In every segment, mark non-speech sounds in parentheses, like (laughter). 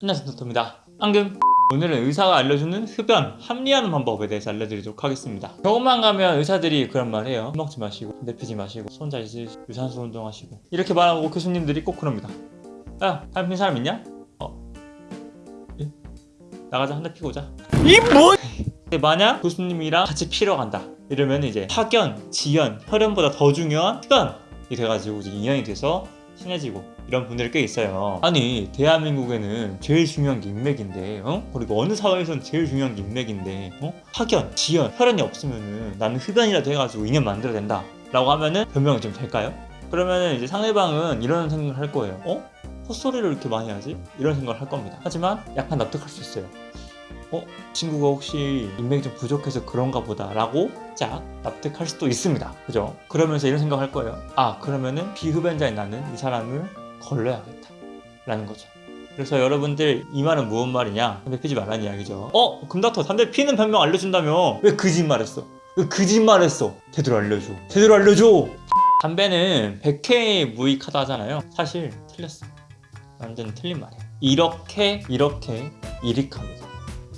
안녕하세요 도토입니다 앙금 오늘은 의사가 알려주는 흡연, 합리화하는 방법에 대해서 알려드리도록 하겠습니다 병원만 가면 의사들이 그런 말 해요 술 먹지 마시고 담배 피지 마시고 손잘 씻으시고 유산소 운동하시고 이렇게 말하고 교수님들이 꼭 그럽니다 야 담배 피는 사람 있냐? 어? 예? 나가자 한 대 피고 오자 이 뭐? (laughs) 만약 교수님이랑 같이 피러 간다 이러면 이제 학연, 지연, 혈연보다 더 중요한 흡연이 돼가지고 이제 인연이 돼서 친해지고 이런 분들이 꽤 있어요 아니 대한민국에는 제일 중요한 게 인맥인데 어? 그리고 어느 사회에서는 제일 중요한 게 인맥인데 어? 학연, 지연, 혈연이 없으면은 나는 흡연이라도 해가지고 인연 만들어야 된다 라고 하면은 변명이 좀 될까요? 그러면은 이제 상대방은 이런 생각을 할 거예요 어? 헛소리를 이렇게 많이 하지? 이런 생각을 할 겁니다 하지만 약간 납득할 수 있어요 어? 친구가 혹시 인맥이 좀 부족해서 그런가 보다 라고 짝 납득할 수도 있습니다. 그죠? 그러면서 이런 생각할 거예요. 아 그러면은 비흡연자인 나는 이 사람을 걸러야겠다 라는 거죠. 그래서 여러분들 이 말은 무슨 말이냐? 담배 피지 말라는 이야기죠. 어? 금닥터 담배 피는 변명 알려준다며? 왜 거짓말했어? 왜 거짓말했어? 제대로 알려줘. 제대로 알려줘. 담배는 100회 무익하다 하잖아요. 사실 틀렸어. 완전 틀린 말이야. 이렇게 이렇게 이익합니다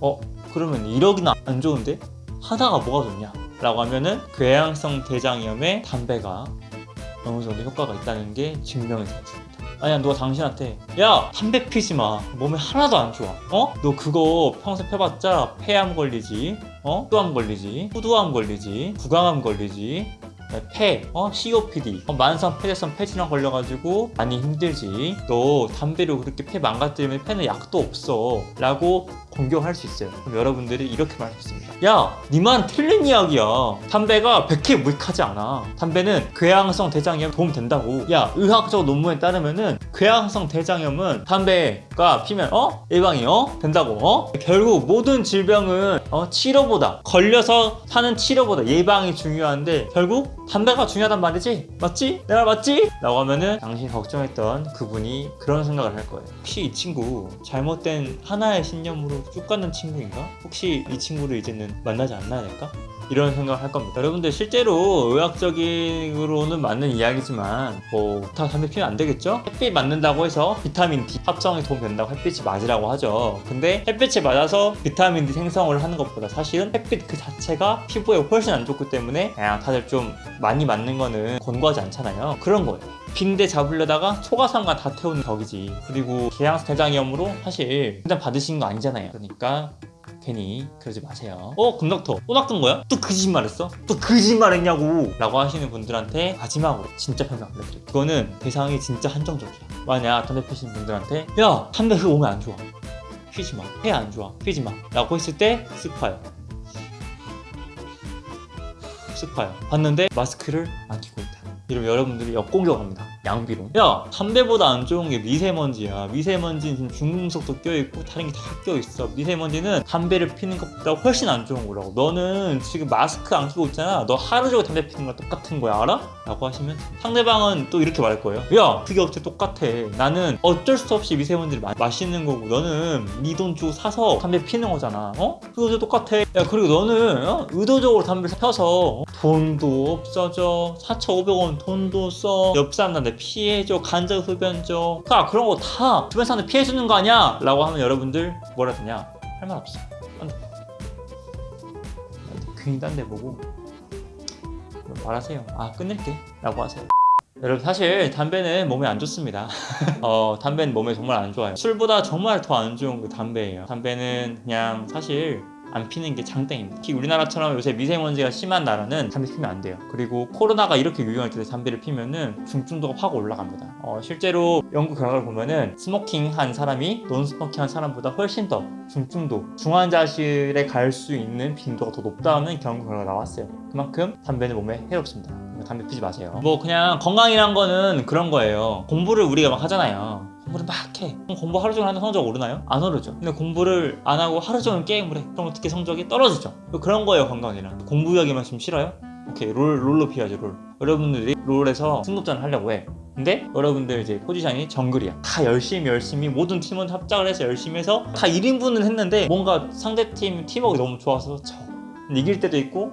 어? 그러면 1억이나 안 좋은데? 하다가 뭐가 좋냐? 라고 하면은 궤양성 대장염에 담배가 어느 정도 효과가 있다는 게 증명이 되었습니다 아니야 누가 당신한테 야 담배 피지 마 몸에 하나도 안 좋아 어? 너 그거 평생 펴봤자 폐암 걸리지 어? 후두암 걸리지 후두암 걸리지 구강암 걸리지 폐, 어? COPD, 어, 만성 폐쇄성 폐질환 걸려가지고 많이 힘들지. 너 담배로 그렇게 폐 망가뜨리면 폐는 약도 없어. 라고 공격할 수 있어요. 그럼 여러분들이 이렇게 말할 수 있습니다 야, 니만 틀린 이야기야 담배가 100회 무익하지 않아 담배는 궤양성 대장염 도움 된다고 야, 의학적 논문에 따르면은 궤양성 대장염은 담배가 피면 어? 예방이 어? 된다고 어? 결국 모든 질병은 어? 치료보다 걸려서 사는 치료보다 예방이 중요한데 결국 담배가 중요하단 말이지? 맞지? 내가 맞지? 라고 하면은 당신이 걱정했던 그분이 그런 생각을 할 거예요 혹시 이 친구 잘못된 하나의 신념으로 쭉 가는 친구인가? 혹시 이 친구를 이제는 만나지 않나야 될까? 이런 생각을 할 겁니다. 여러분들 실제로 의학적으로는 맞는 이야기지만 뭐다 담배 피면 안 되겠죠? 햇빛 맞는다고 해서 비타민 D 합성에 도움 된다고 햇빛이 맞으라고 하죠. 근데 햇빛에 맞아서 비타민 D 생성을 하는 것보다 사실은 햇빛 그 자체가 피부에 훨씬 안 좋기 때문에 다들 좀 많이 맞는 거는 권고하지 않잖아요. 그런 거예요. 빈대 잡으려다가 초가상가 다 태우는 격이지. 그리고 계양성 대장염으로 사실 일단 받으신 거 아니잖아요. 그러니까 괜히 그러지 마세요 어? 금닥터 또 낚은 거야? 또 거짓말했어? 또 거짓말했냐고 라고 하시는 분들한테 마지막으로 진짜 편명 알려드릴게요 그거는 대상이 진짜 한정적이야 만약 담배 피시는 분들한테 야 담배 그 몸에 안 좋아 피지 마. 폐 안 좋아. 피지 마. 라고 했을 때. 쓱 봐요. 봤는데 마스크를 안 끼고 있다. 이러면 여러분들이 역공격합니다. 양비로. 야, 담배보다 안 좋은 게 미세먼지야. 미세먼지는 중금속도 껴있고 다른 게 다 껴있어. 미세먼지는 담배를 피는 것보다 훨씬 안 좋은 거라고. 너는 지금 마스크 안 끼고 있잖아. 너 하루 종일 담배 피는 거랑 똑같은 거야. 알아? 라고 하시면 상대방은 또 이렇게 말할 거예요. 야, 그게 어째 똑같아. 나는 어쩔 수 없이 미세먼지를 마, 마시는 거고 너는 네 돈 주고 사서 담배 피는 거잖아. 어? 그거 어째 똑같아. 야, 그리고 너는 어? 의도적으로 담배를 펴서 돈도 없어져. 4,500원 돈도 써. 옆 사람 한테 피해줘. 간접 흡연줘. 야, 그런 거 다 주변 사람들 피해주는 거 아니야? 라고 하면 여러분들 뭐라 되냐? 할 말 없어. 딴 데. 괜히 딴 데 보고 말하세요. 아 끊을게 라고 하세요. 여러분 사실 담배는 몸에 안 좋습니다. (laughs) 어, 담배는 몸에 정말 안 좋아요. 술보다 정말 더 안 좋은 게 담배예요. 담배는 그냥 사실 안 피는 게 장땡입니다. 특히 우리나라처럼 요새 미세먼지가 심한 나라는 담배 피면 안 돼요. 그리고 코로나가 이렇게 유행할 때 담배를 피면은 중증도가 확 올라갑니다. 어, 실제로 연구 결과를 보면은 smoking 한 사람이 non smoking 한 사람보다 훨씬 더 중증도, 중환자실에 갈 수 있는 빈도가 더 높다는 연구 결과가 나왔어요. 그만큼 담배는 몸에 해롭습니다. 담배 피지 마세요. 뭐 그냥 건강이란 거는 그런 거예요. 공부를 우리가 막 하잖아요. 공부를 막 해. 공부 하루 종일 하는 성적 오르나요? 안 오르죠. 근데 공부를 안 하고 하루 종일 게임을 해. 그럼 어떻게 성적이 떨어지죠. 그런 거예요, 건강이란. 공부 이야기만 좀 싫어요? 오케이, 롤, 롤로 피하죠, 롤. 여러분들이 롤에서 승급전을 하려고 해. 근데 여러분들 이제 포지션이 정글이야. 다 열심히 열심히 모든 팀원 합작을 해서 열심히 해서 다 1인분을 했는데 뭔가 상대팀 팀워크 너무 좋아서 져. 이길 때도 있고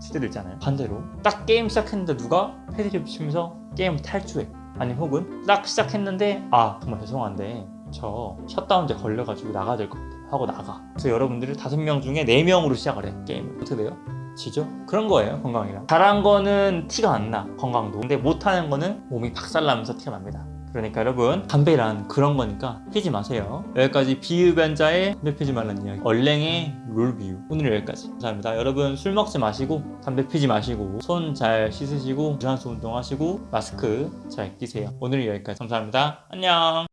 질 때도 있잖아요. 반대로 딱 게임 시작했는데 누가 패드립 치면서 게임 탈주해. 아니 혹은 딱 시작했는데 아 정말 죄송한데 저 셧다운제 걸려가지고 나가야 될 것 같아요 하고 나가. 그래서 여러분들이 다섯 명 중에 네 명으로 시작을 해 게임을. 어떻게 돼요? 지죠? 그런 거예요 건강이랑. 잘한 거는 티가 안 나 건강도. 근데 못하는 거는 몸이 박살나면서 티가 납니다 그러니까 여러분 담배란 그런 거니까 피지 마세요. 여기까지 비흡연자의 담배 피지 말라는 이야기. 얼랭의 롤비유. 오늘 여기까지. 감사합니다. 여러분 술 먹지 마시고 담배 피지 마시고 손 잘 씻으시고 유산소 운동하시고 마스크 잘 끼세요. 오늘 여기까지. 감사합니다. 안녕